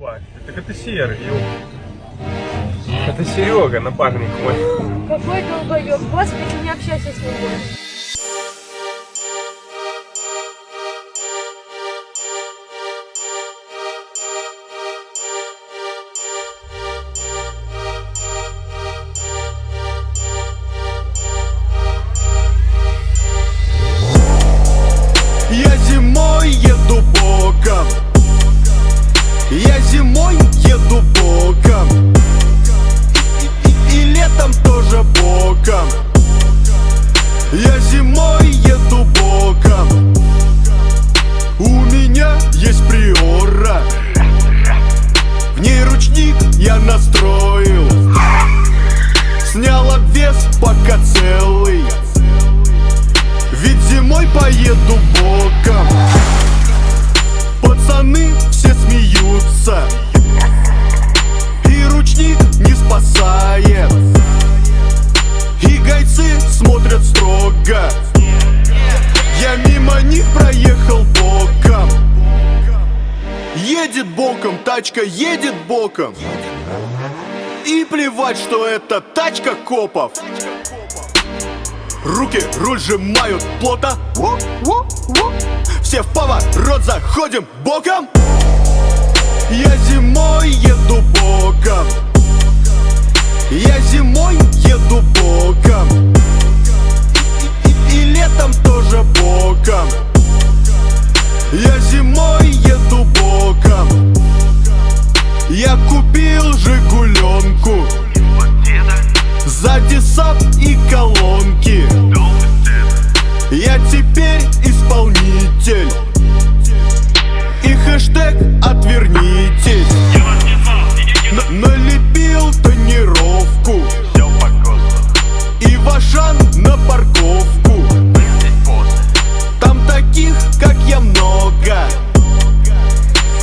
Так это Серый. Это Серега, напарник мой. Какой долбоёб, господи, не общайся с ним больше. Я зимой еду боком. И, и- и летом тоже боком. Я зимой еду боком. У меня есть приора. В ней ручник я настроил. Снял обвес пока целый. Ведь зимой поеду боком. Пацаны все смеются И ручник не спасает. И гайцы смотрят строго. Я мимо них проехал боком. Едет боком, тачка едет боком. И плевать, что это тачка копов. Руки руль сжимают плотно. Все в поворот заходим боком Я зимой еду боком Я зимой еду боком И, и- и летом тоже боком Я зимой еду боком Я купил Жигуленку Сзади сап и колонки. Я теперь исполнитель. И хэштег отвернитесь много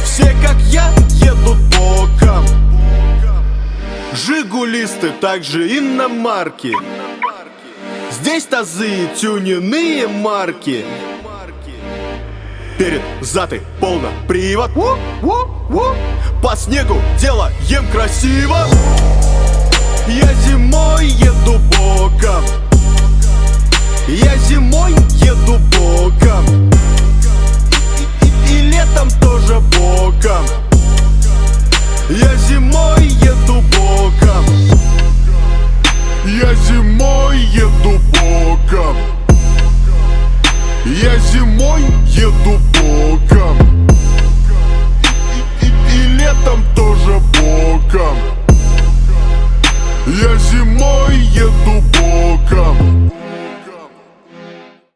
Все, как я, едут боком. Жигулисты также иномарки Здесь тазы тюненные марки. Перед зады полно привод. По снегу делаем красиво. Я зимой еду боком. Я зимой еду боком я зимой еду боком. Я зимой еду боком. Я зимой еду боком. И, и- и летом тоже боком. Я зимой еду боком